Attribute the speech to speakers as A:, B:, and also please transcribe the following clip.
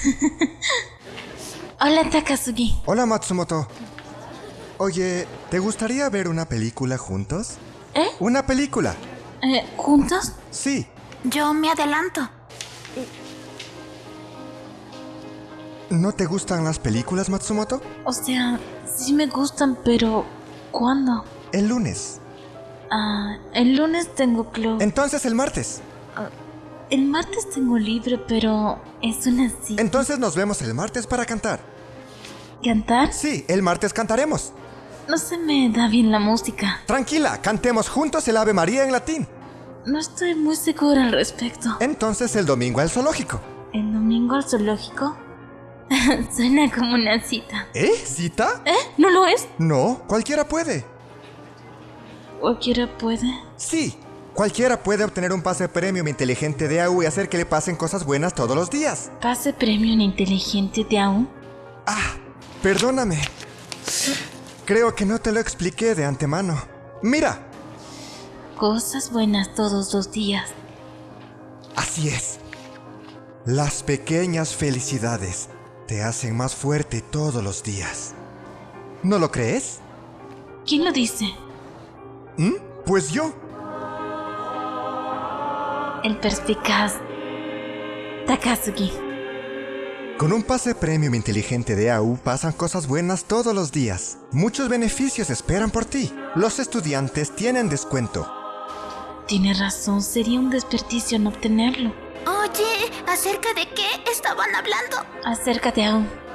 A: Hola, Takasugi.
B: Hola Matsumoto. Oye, ¿te gustaría ver una película juntos?
A: ¿Eh?
B: ¿Una película?
A: Eh, ¿Juntos?
B: Sí.
C: Yo me adelanto.
B: ¿No te gustan las películas, Matsumoto?
A: O sea, sí me gustan, pero ¿cuándo?
B: El lunes.
A: Ah, el lunes tengo club.
B: Entonces el martes.
A: El martes tengo libre, pero es una cita.
B: Entonces nos vemos el martes para cantar.
A: ¿Cantar?
B: Sí, el martes cantaremos.
A: No se me da bien la música.
B: Tranquila, cantemos juntos el Ave María en latín.
A: No estoy muy segura al respecto.
B: Entonces el domingo al zoológico.
A: ¿El domingo al zoológico? Suena como una cita.
B: ¿Eh? ¿Cita?
A: ¿Eh? ¿No lo es?
B: No, cualquiera puede.
A: ¿Cualquiera puede?
B: Sí, cualquiera puede obtener un pase premium inteligente de AU y hacer que le pasen cosas buenas todos los días.
A: ¿Pase premio en inteligente de aún?
B: Ah, perdóname. Creo que no te lo expliqué de antemano. Mira,
A: Cosas buenas todos los días.
B: así es. Las pequeñas felicidades te hacen más fuerte todos los días. ¿No lo crees?
A: ¿Quién lo dice?
B: ¿Mm? Pues yo.
A: El perspicaz. Takasugi.
B: Con un pase premium inteligente de AU pasan cosas buenas todos los días. Muchos beneficios esperan por ti. Los estudiantes tienen descuento.
A: Tiene razón, sería un desperdicio no obtenerlo.
C: Oye, ¿acerca de qué estaban hablando?
A: Acerca de aún.